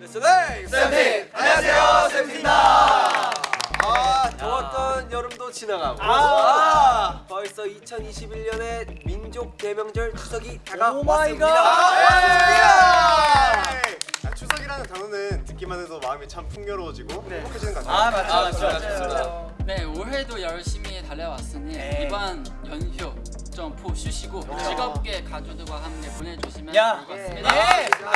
네, 세븐틴! 안녕하세요, 세븐틴입니다. 아, 더웠던 여름도 지나가고 아. 벌써 2021년의 민족 대명절 추석이 오 다가왔습니다. my god. 아, 추석이라는 단어는 듣기만 해도 마음이 참 풍요로워지고 행복해지는 것 같아요. 아 맞죠 아, 맞죠 맞죠. 좋습니다. 네 올해도 열심히 달려왔으니 네. 이번 연휴 좀 푹 쉬시고 즐겁게 가족들과 함께 보내주시면 야. 좋을 것 같습니다. 네 아.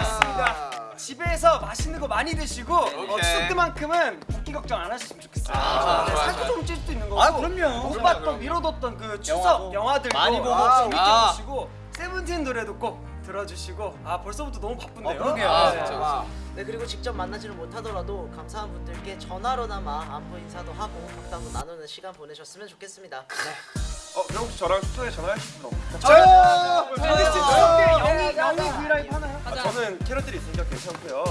집에서 맛있는 거 많이 드시고 어, 추석 때만큼은 붓기 걱정 안 하셨으면 좋겠어요. 아, 네. 좀찔 수도 있는 거고. 아, 그럼요. 못 봤던. 미뤄뒀던 그 추석 영화도 영화들도 많이 보고 아, 재밌게 재밌게 보시고. 세븐틴 노래도 꼭 들어주시고 아 벌써부터 너무 바쁜데요. 어, 그러게요. 아, 네. 진짜, 진짜. 네 그리고 직접 만나지는 못하더라도 감사한 분들께 전화로나마 안부 인사도 하고 덕담도 나누는 시간 보내셨으면 좋겠습니다. 네. 어, 그럼 혹시 저랑 추석에 전화하실 분 없나요? 저요. 캐럿들이 있으니까 괜찮고요.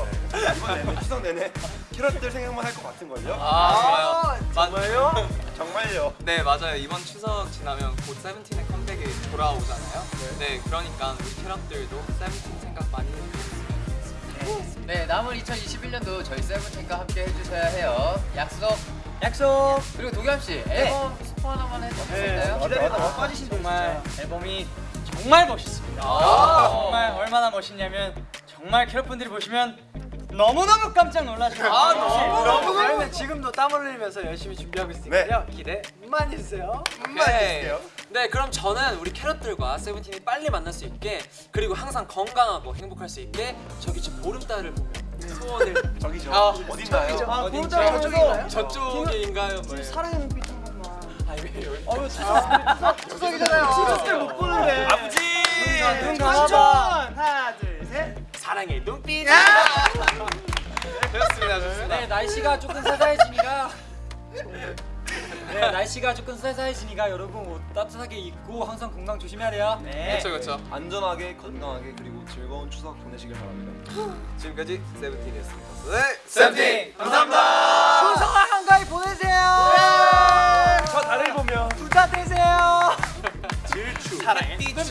이번 내내 추석 내내 캐럿들 생각만 할 것 같은 걸요. 아, 정말요? 정말요. 네 맞아요 이번 추석 지나면 곧 세븐틴의 컴백이 돌아오잖아요 네, 그러니까 우리 캐럿들도 세븐틴 생각 많이 해주셨으면 네, 남은 2021년도 저희 세븐틴과 함께 해주셔야 해요. 약속. 약속. 그리고 도겸 씨 앨범 스포 하나만 수 네, 있나요? 기다리다가 빠지신 정말 앨범이 정말 멋있습니다. 아. 정말 얼마나 멋있냐면 정말 캐럿분들이 보시면 너무너무 깜짝 놀라실 거예요. 아, 너무 너무 저희는 지금도 땀 흘리면서 열심히 준비하고 있으니까요. 기대 많이 해주세요. 오케이 네 그럼 저는 우리 캐럿들과 세븐틴이 빨리 만날 수 있게 그리고 항상 건강하고 행복할 수 있게 저기 저 보름달을 보며 소원을 저기죠. 아, 어딘가요? 아, 보자 저쪽인가요? 저쪽인가요? 뭐예요? 사랑의 눈빛 한 번만. 아, 왜, 왜. 어우 추석 추석이잖아요. 추석 때못 보는데. 아버지! 눈 셋. 사랑의 눈빛 좋습니다 좋습니다 네, 날씨가 조금 싸사해지니까 네, 날씨가 조금 싸사해지니까 여러분 옷 따뜻하게 입고 항상 건강 조심해야 돼요. 네. 그렇죠 그렇죠 안전하게 건강하게 그리고 즐거운 추석 보내시길 바랍니다. 지금까지 세븐틴이었습니다. 네, 세븐틴 감사합니다. 풍성한 한가위 보내세요. 저 달을 보며 부자 되세요. 질추. 사랑의 눈빛